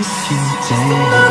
miss you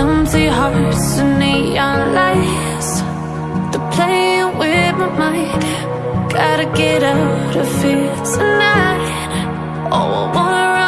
Empty hearts and neon lights. They're playing with my mind. Gotta get out of here tonight. Oh, I wanna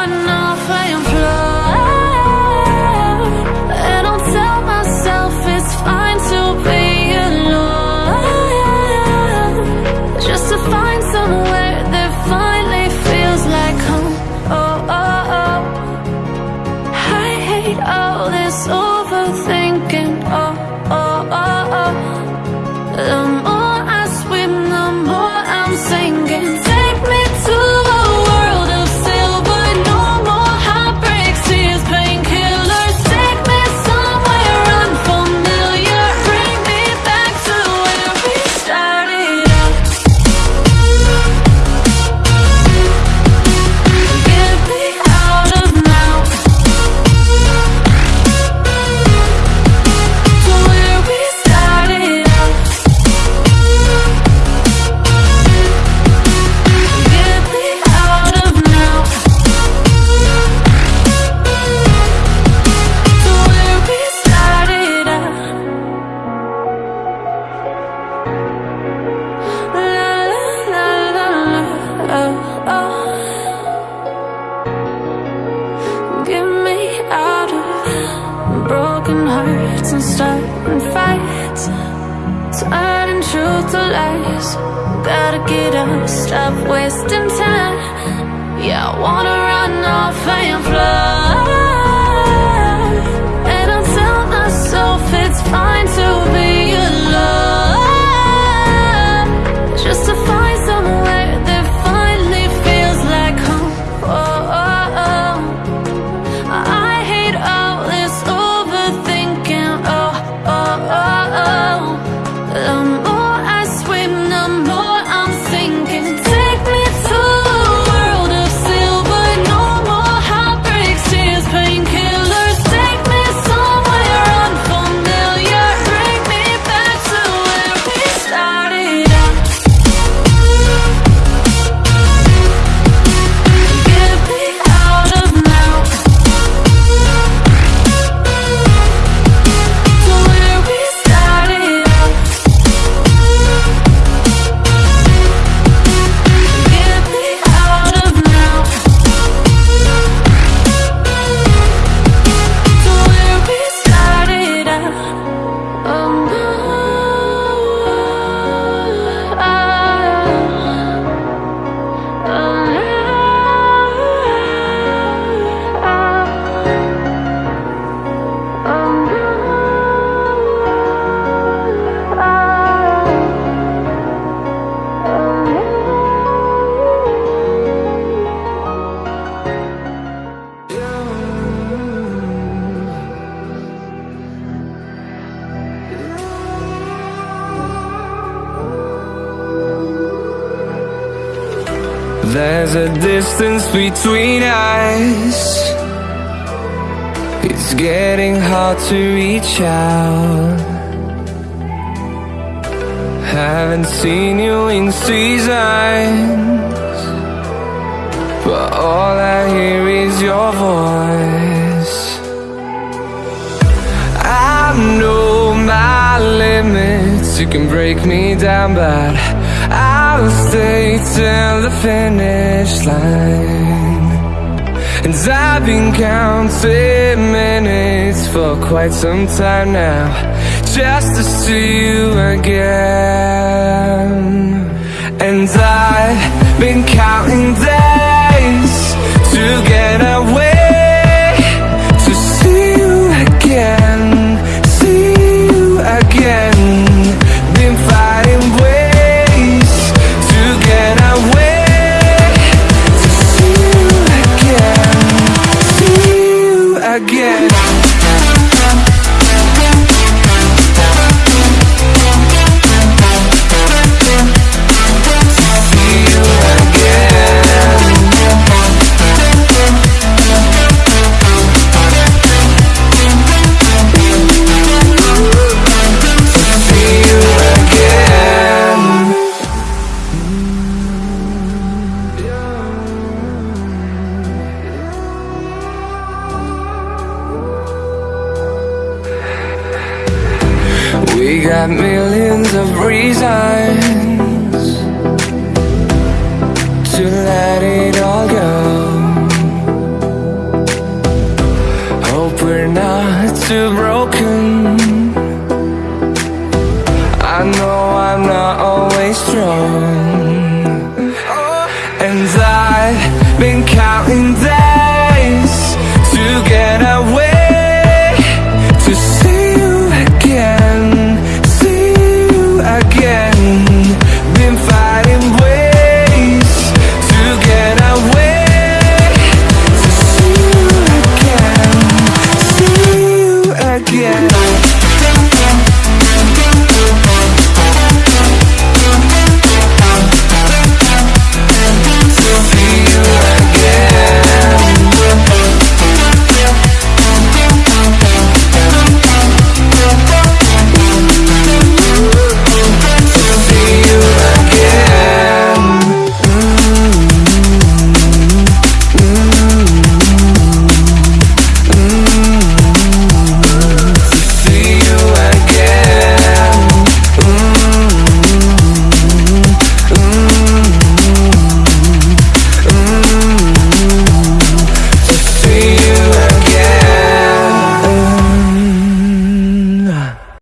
I wanna run off and fly. There's a distance between us. It's getting hard to reach out. Haven't seen you in seasons But all I hear is your voice. I know my limits You can break me down but I'll stay till the finish line. And I've been counting minutes for quite some time now Just to see you again. And I've been counting days to get away We're not to break